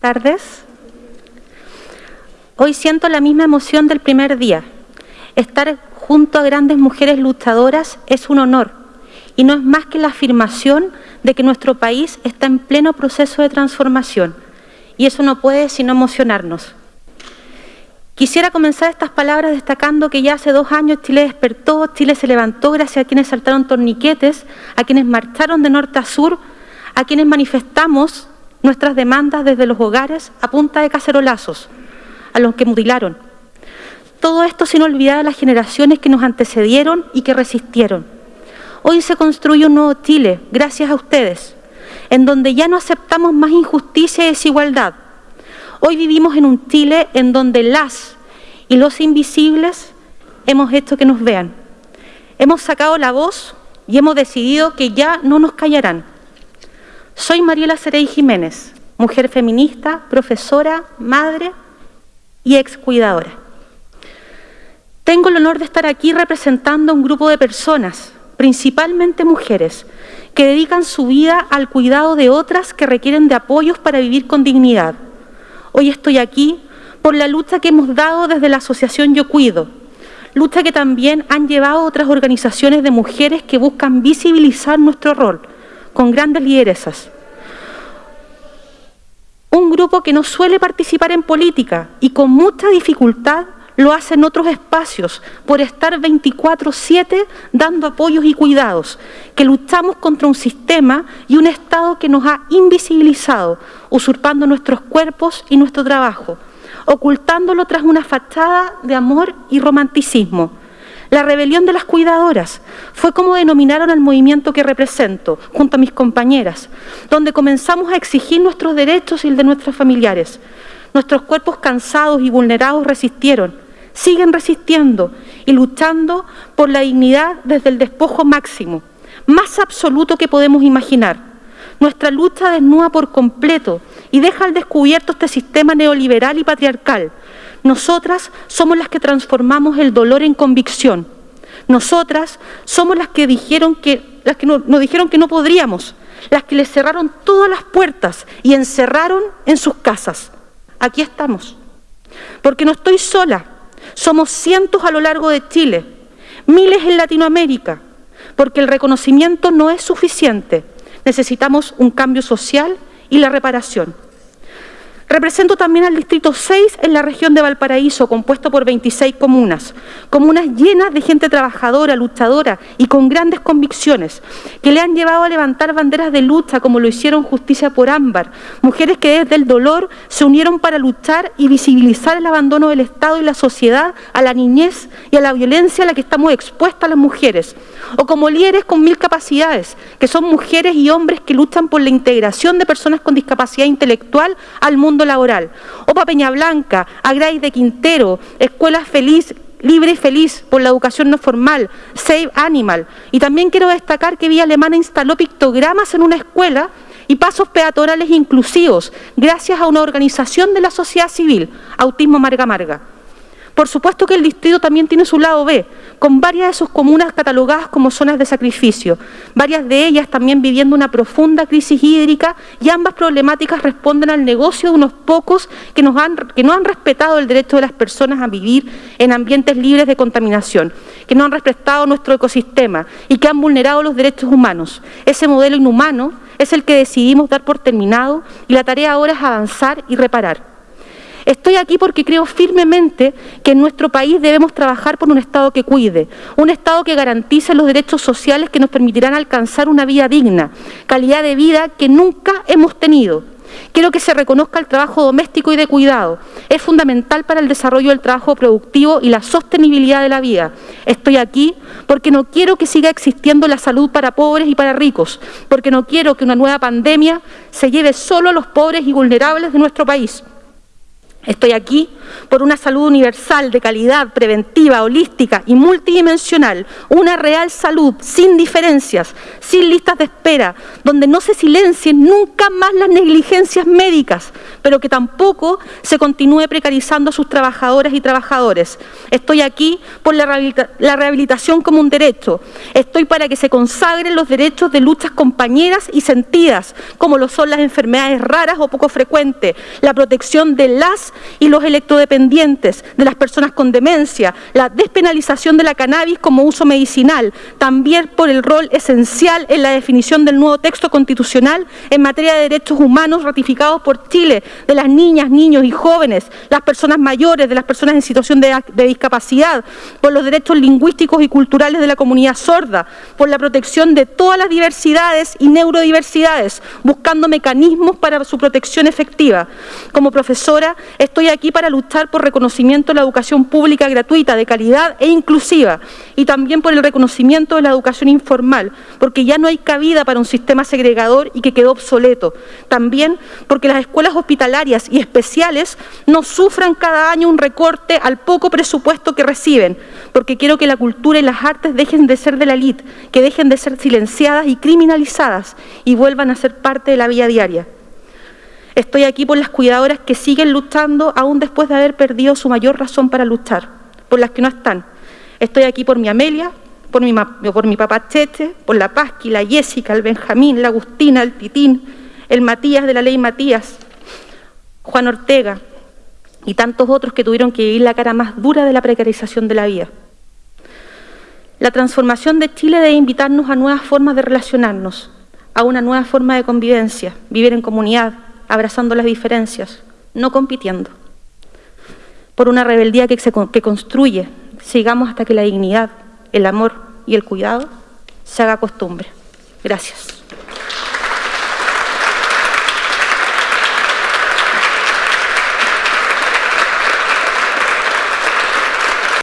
tardes. Hoy siento la misma emoción del primer día. Estar junto a grandes mujeres luchadoras es un honor y no es más que la afirmación de que nuestro país está en pleno proceso de transformación y eso no puede sino emocionarnos. Quisiera comenzar estas palabras destacando que ya hace dos años Chile despertó, Chile se levantó gracias a quienes saltaron torniquetes, a quienes marcharon de norte a sur, a quienes manifestamos nuestras demandas desde los hogares a punta de cacerolazos, a los que mutilaron. Todo esto sin olvidar a las generaciones que nos antecedieron y que resistieron. Hoy se construye un nuevo Chile, gracias a ustedes, en donde ya no aceptamos más injusticia y desigualdad, Hoy vivimos en un Chile en donde las y los invisibles hemos hecho que nos vean. Hemos sacado la voz y hemos decidido que ya no nos callarán. Soy Mariela Cerey Jiménez, mujer feminista, profesora, madre y excuidadora. Tengo el honor de estar aquí representando a un grupo de personas, principalmente mujeres, que dedican su vida al cuidado de otras que requieren de apoyos para vivir con dignidad. Hoy estoy aquí por la lucha que hemos dado desde la Asociación Yo Cuido, lucha que también han llevado otras organizaciones de mujeres que buscan visibilizar nuestro rol con grandes lideresas. Un grupo que no suele participar en política y con mucha dificultad lo hace en otros espacios por estar 24-7 dando apoyos y cuidados, que luchamos contra un sistema y un Estado que nos ha invisibilizado, usurpando nuestros cuerpos y nuestro trabajo, ocultándolo tras una fachada de amor y romanticismo. La rebelión de las cuidadoras fue como denominaron al movimiento que represento, junto a mis compañeras, donde comenzamos a exigir nuestros derechos y el de nuestros familiares. Nuestros cuerpos cansados y vulnerados resistieron, siguen resistiendo y luchando por la dignidad desde el despojo máximo, más absoluto que podemos imaginar. Nuestra lucha desnuda por completo y deja al descubierto este sistema neoliberal y patriarcal. Nosotras somos las que transformamos el dolor en convicción. Nosotras somos las que dijeron que, las que nos, nos dijeron que no podríamos, las que les cerraron todas las puertas y encerraron en sus casas. Aquí estamos. Porque no estoy sola, somos cientos a lo largo de Chile, miles en Latinoamérica, porque el reconocimiento no es suficiente. Necesitamos un cambio social y la reparación. Represento también al Distrito 6 en la región de Valparaíso, compuesto por 26 comunas, comunas llenas de gente trabajadora, luchadora y con grandes convicciones, que le han llevado a levantar banderas de lucha como lo hicieron Justicia por Ámbar, mujeres que desde el dolor se unieron para luchar y visibilizar el abandono del Estado y la sociedad a la niñez y a la violencia a la que estamos expuestas las mujeres, o como líderes con mil capacidades, que son mujeres y hombres que luchan por la integración de personas con discapacidad intelectual al mundo laboral. OPA Peña Blanca, Agray de Quintero, Escuela Feliz, Libre y Feliz por la educación no formal, Save Animal. Y también quiero destacar que Vía Alemana instaló pictogramas en una escuela y pasos peatonales inclusivos, gracias a una organización de la sociedad civil, Autismo Marga Marga. Por supuesto que el distrito también tiene su lado B, con varias de sus comunas catalogadas como zonas de sacrificio, varias de ellas también viviendo una profunda crisis hídrica y ambas problemáticas responden al negocio de unos pocos que, nos han, que no han respetado el derecho de las personas a vivir en ambientes libres de contaminación, que no han respetado nuestro ecosistema y que han vulnerado los derechos humanos. Ese modelo inhumano es el que decidimos dar por terminado y la tarea ahora es avanzar y reparar. Estoy aquí porque creo firmemente que en nuestro país debemos trabajar por un Estado que cuide, un Estado que garantice los derechos sociales que nos permitirán alcanzar una vida digna, calidad de vida que nunca hemos tenido. Quiero que se reconozca el trabajo doméstico y de cuidado. Es fundamental para el desarrollo del trabajo productivo y la sostenibilidad de la vida. Estoy aquí porque no quiero que siga existiendo la salud para pobres y para ricos, porque no quiero que una nueva pandemia se lleve solo a los pobres y vulnerables de nuestro país. Estoy aquí por una salud universal, de calidad, preventiva, holística y multidimensional, una real salud sin diferencias, sin listas de espera, donde no se silencien nunca más las negligencias médicas, pero que tampoco se continúe precarizando a sus trabajadoras y trabajadores. Estoy aquí por la, rehabilitación como un derecho. Estoy para que se consagren los derechos de luchas compañeras y sentidas, como lo son las enfermedades raras o poco frecuentes, la protección de y los electrodependientes, de las personas con demencia, la despenalización de la cannabis como uso medicinal, también por el rol esencial en la definición del nuevo texto constitucional en materia de derechos humanos ratificados por Chile, de las niñas, niños y jóvenes, las personas mayores, de las personas en situación de, de discapacidad, por los derechos lingüísticos y culturales de la comunidad sorda, por la protección de todas las diversidades y neurodiversidades, buscando mecanismos para su protección efectiva. Como profesora, estoy aquí para luchar por reconocimiento de la educación pública gratuita, de calidad e inclusiva, y también por el reconocimiento de la educación informal, porque ya no hay cabida para un sistema segregador y que quedó obsoleto. También porque las escuelas hospitalarias y especiales no sufran cada año un recorte al poco presupuesto que reciben, porque quiero que la cultura y las artes dejen de ser de la elite, que dejen de ser silenciadas y criminalizadas y vuelvan a ser parte de la vida diaria. Estoy aquí por las cuidadoras que siguen luchando aún después de haber perdido su mayor razón para luchar, por las que no están. Estoy aquí por mi Amelia, por mi, por mi papá Cheche, por la Pasqui, la Jessica, el Benjamín, la Agustina, el Titín, el Matías de la ley Matías, Juan Ortega y tantos otros que tuvieron que vivir la cara más dura de la precarización de la vida. La transformación de Chile debe invitarnos a nuevas formas de relacionarnos, a una nueva forma de convivencia, vivir en comunidad, abrazando las diferencias, no compitiendo. Por una rebeldía que, se, que construye, sigamos hasta que la dignidad, el amor y el cuidado se haga costumbre. Gracias.